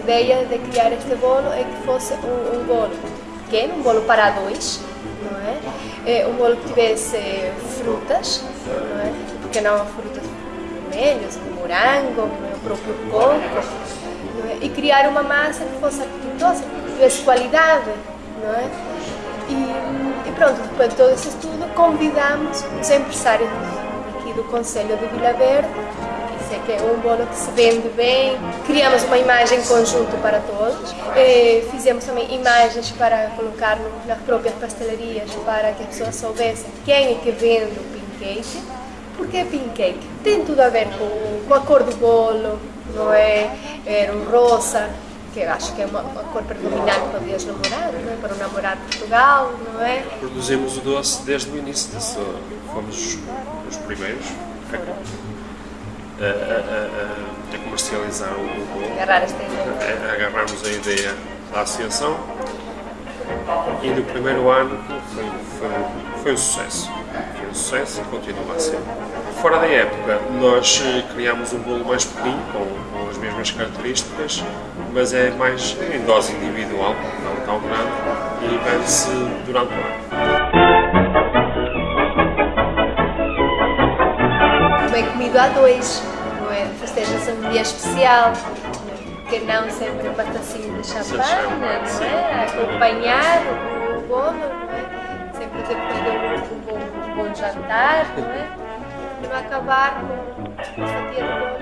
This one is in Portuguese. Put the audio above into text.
ideia de criar este bolo é que fosse um, um bolo pequeno, um bolo para dois, não é? é um bolo que tivesse frutas, não é? Porque não frutas vermelhas, como morango, o próprio coco, é? e criar uma massa que fosse apetitosa, que tivesse qualidade, não é? E, e, pronto, depois de todo esse estudo, convidamos os empresários aqui do Conselho de Vila Verde que é um bolo que se vende bem. Criamos uma imagem conjunto para todos. E fizemos também imagens para colocar nas próprias pastelarias para que as pessoas soubessem quem é que vende o pancake. Por que pancake? Tem tudo a ver com, com a cor do bolo, não é? Era um rosa, que acho que é uma, uma cor predominante para o dia é? para o namorado de Portugal, não é? Produzimos o doce desde o início, fomos os primeiros a, a, a, comercializar o, o bolo. Agarrar esta ideia. Agarrarmos a ideia da associação e no primeiro ano foi, foi, foi um sucesso. Foi um sucesso e continua a ser. Fora da época, nós eh, criámos um bolo mais pequeno, com, com as mesmas características, mas é mais em dose individual, não tão grande, e vende-se durante o ano. Bem comido a dois, não é? Festeja-se um dia especial, porque não sempre um batacinho de champanhe, não é? Acompanhar o bolo, não é? Sempre depois de um bom, um bom jantar, não é? E não acabar com uma fatia de bolo.